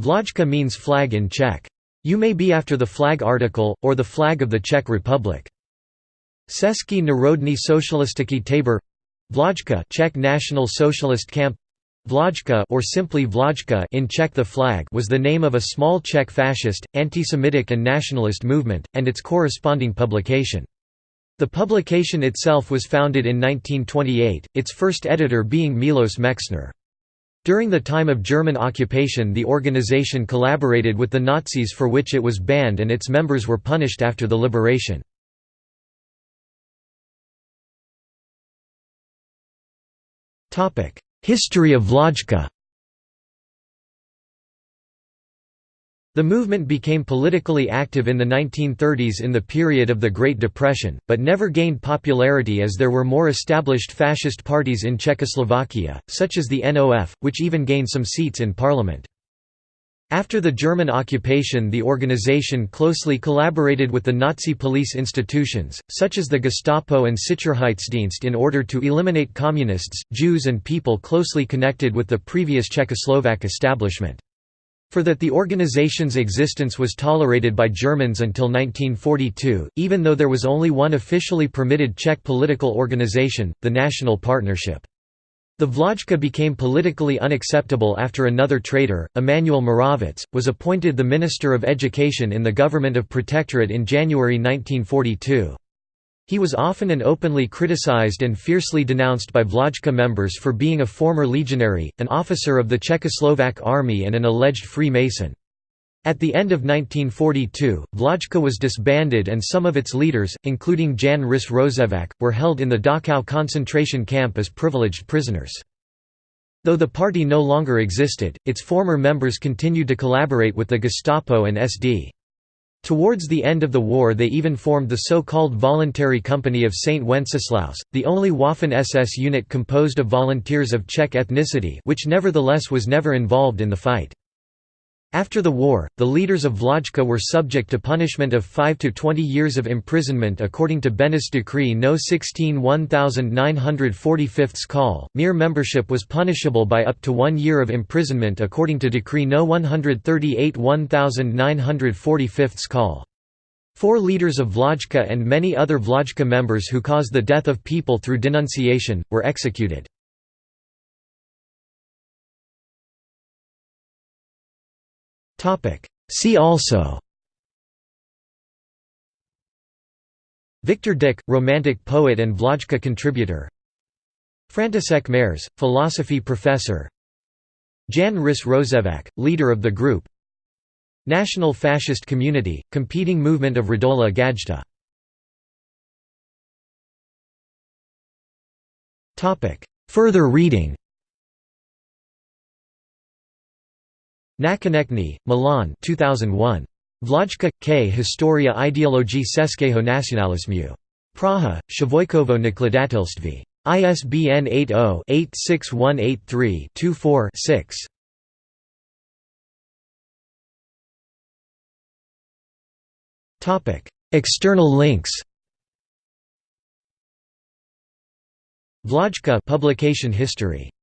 Vlajka means flag in Czech. You may be after the flag article, or the flag of the Czech Republic. Český národní socialistický tábor Vlajka Czech National Socialist Camp Vlajka or simply Vlajka in Czech the flag was the name of a small Czech fascist, anti-Semitic and nationalist movement, and its corresponding publication. The publication itself was founded in 1928, its first editor being Milos Mexner. During the time of German occupation the organization collaborated with the Nazis for which it was banned and its members were punished after the liberation. History of Vlajka The movement became politically active in the 1930s in the period of the Great Depression, but never gained popularity as there were more established fascist parties in Czechoslovakia, such as the NOF, which even gained some seats in parliament. After the German occupation the organization closely collaborated with the Nazi police institutions, such as the Gestapo and Sicherheitsdienst in order to eliminate communists, Jews and people closely connected with the previous Czechoslovak establishment. For that the organization's existence was tolerated by Germans until 1942, even though there was only one officially permitted Czech political organization, the National Partnership. The Vlajka became politically unacceptable after another traitor, Emanuel Moravec, was appointed the Minister of Education in the government of Protectorate in January 1942. He was often and openly criticized and fiercely denounced by Vlajka members for being a former legionary, an officer of the Czechoslovak army and an alleged Freemason. At the end of 1942, Vlajka was disbanded and some of its leaders, including Jan Rys Rozsévač, were held in the Dachau concentration camp as privileged prisoners. Though the party no longer existed, its former members continued to collaborate with the Gestapo and SD. Towards the end of the war they even formed the so-called Voluntary Company of St. Wenceslaus, the only Waffen-SS unit composed of volunteers of Czech ethnicity which nevertheless was never involved in the fight. After the war, the leaders of Vlajka were subject to punishment of 5 to 20 years of imprisonment according to Beneš Decree No. 16 1945 Call. Mere membership was punishable by up to one year of imprisonment according to Decree No. 138 1945 Call. Four leaders of Vlajka and many other Vlajka members who caused the death of people through denunciation, were executed. See also. Viktor Dyk, Romantic poet and Vlajka contributor. František Mareš, philosophy professor. Jan Rys Rozsévač, leader of the group. National Fascist Community, competing movement of Radola Gajda. Further reading Nakonečný, Milan 2001. Vlajka, K. Historia ideologii českého nacionalismu. Praha, Chvojkovo nakladatelství. ISBN 80-86183-24-6. External links Vlajka publication history